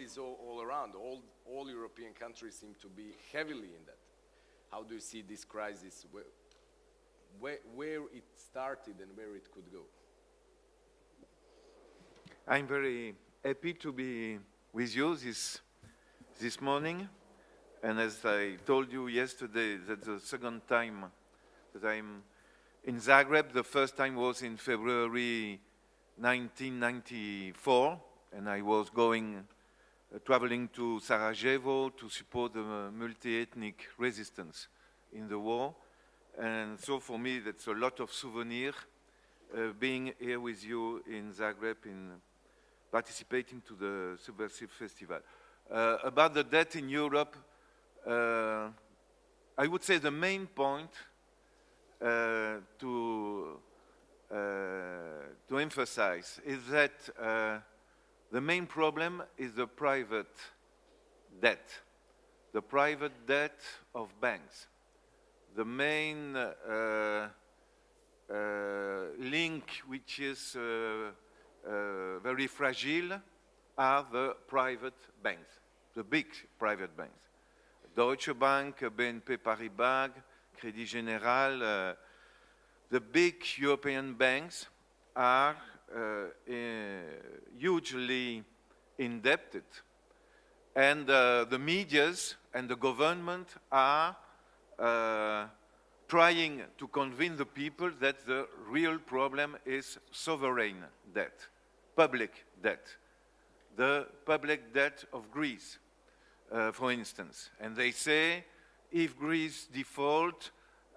is all, all around. All, all European countries seem to be heavily in that. How do you see this crisis, where, where, where it started and where it could go? I'm very happy to be with you this, this morning. And as I told you yesterday, that's the second time that I'm in Zagreb. The first time was in February 1994, and I was going, traveling to Sarajevo to support the multi-ethnic resistance in the war. And so for me, that's a lot of souvenir uh, being here with you in Zagreb, in participating to the Subversive Festival. Uh, about the debt in Europe, uh, I would say the main point uh, to, uh, to emphasize is that uh, the main problem is the private debt, the private debt of banks. The main uh, link which is very fragile are the private banks, the big private banks. Deutsche Bank, BNP Paribas, Crédit Général, uh, the big European banks are uh, hugely indebted. And uh, the medias and the government are uh, trying to convince the people that the real problem is sovereign debt, public debt, the public debt of Greece, uh, for instance. And they say if Greece default,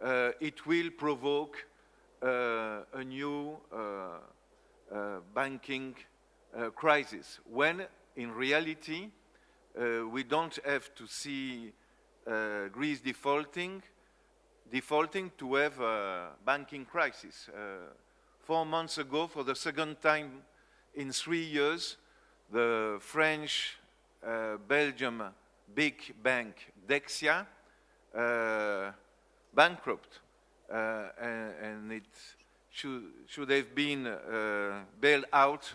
uh, it will provoke uh, a new uh, crisis, when in reality, we don't have to see Greece defaulting, defaulting to have a banking crisis. four months ago, for the second time in three years, the French, uh, Belgium big bank Dexia uh, bankrupt, uh, and, and, it should, should have been uh, bailed out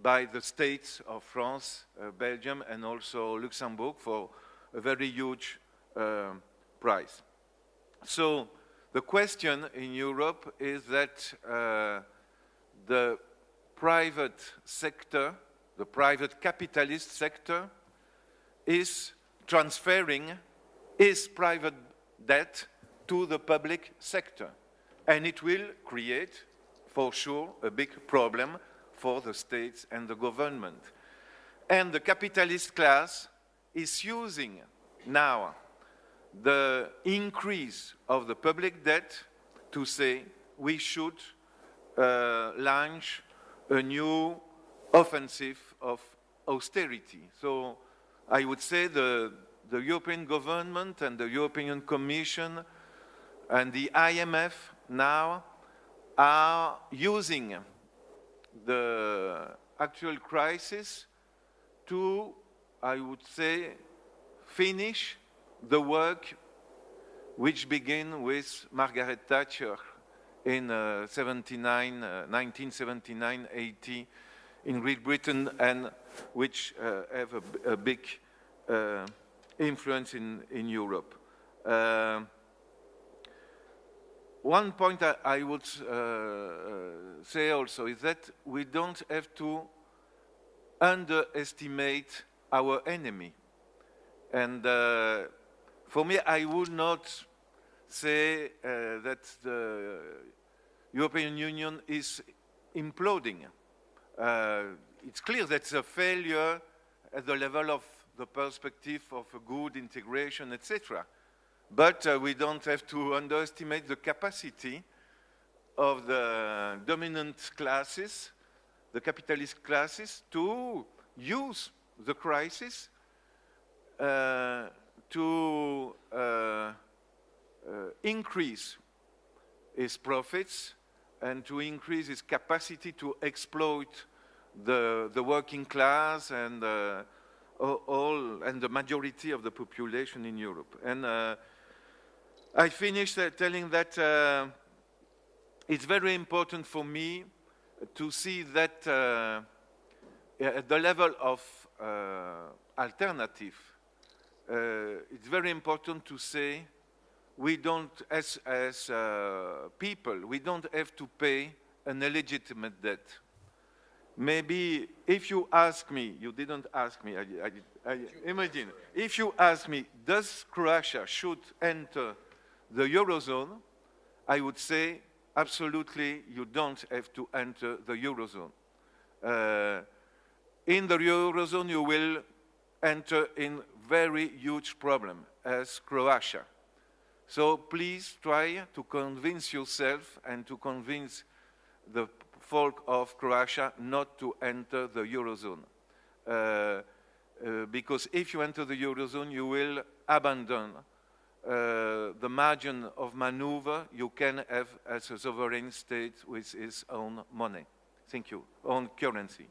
by the states of France, Belgium, and also Luxembourg for a very huge price. So the question in Europe is that uh, the private sector, the private capitalist sector, is transferring its private debt to the public sector. And it will create, for sure, a big problem for the states and the government. And the capitalist class is using now the increase of the public debt to say we should uh, launch a new offensive of austerity. So I would say the, the European government and the European Commission and the IMF now are using the actual crisis to, I would say, finish the work which began with Margaret Thatcher in uh, 79, uh, 1979-80 in Great Britain and which uh, have a, a big uh, influence in, in Europe. Uh, one point I, I would uh, uh, say also is that we don't have to underestimate our enemy. And uh, for me, I would not say uh, that the European Union is imploding. it's clear that that's a failure at the level of the perspective of a good integration, etc. But uh, we don't have to underestimate the capacity of the dominant classes, the capitalist classes, to use the crisis uh, to uh, uh increase its profits and to increase its capacity to exploit the, the working class and uh, all and the majority of the population in Europe. And uh, I finished uh, telling that uh, it's very important for me to see that uh, at the level of uh, alternative, uh, it's very important to say we don't, as, as uh, people, we don't have to pay an illegitimate debt. Maybe if you ask me, you didn't ask me, I, I, I imagine, if you ask me, does Croatia should enter the Eurozone, I would say, absolutely, you don't have to enter the Eurozone. Uh, in the Eurozone, you will enter in very huge problem as Croatia. So please try to convince yourself and to convince the folk of Croatia not to enter the Eurozone. Uh, uh, because if you enter the Eurozone, you will abandon uh, the margin of maneuver you can have as a sovereign state with its own money. Thank you, own currency.